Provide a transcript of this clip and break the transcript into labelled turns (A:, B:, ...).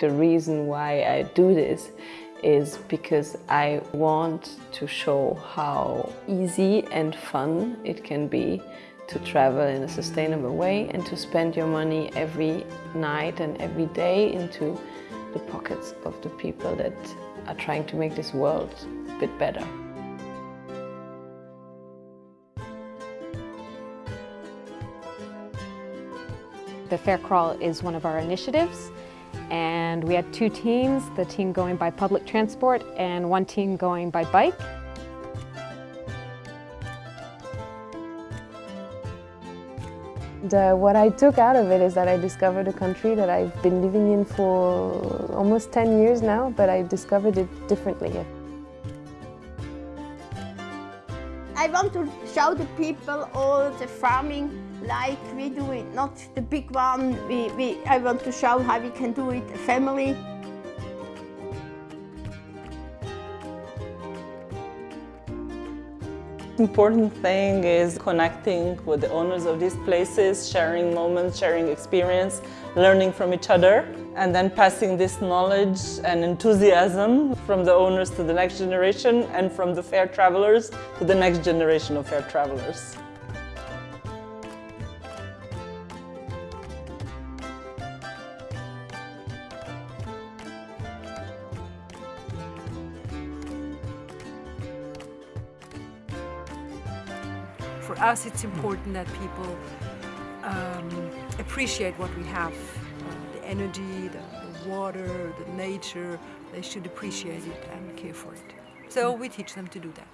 A: The reason why I do this is because I want to show how easy and fun it can be to travel in a sustainable way and to spend your money every night and every day into the pockets of the people that are trying to make this world a bit better.
B: The Fair Crawl is one of our initiatives and we had two teams, the team going by public transport and one team going by bike.
A: The, what I took out of it is that I discovered a country that I've been living in for almost 10 years now, but I discovered it differently.
C: I want to show the people all the farming like we do it, not the big one. We, we, I want to show how we can do it, family.
D: important thing is connecting with the owners of these places, sharing moments, sharing experience, learning from each other, and then passing this knowledge and enthusiasm from the owners to the next generation and from the fair travelers to the next generation of fair travelers.
E: For us, it's important that people um, appreciate what we have. Uh, the energy, the, the water, the nature, they should appreciate it and care for it. So we teach them to do that.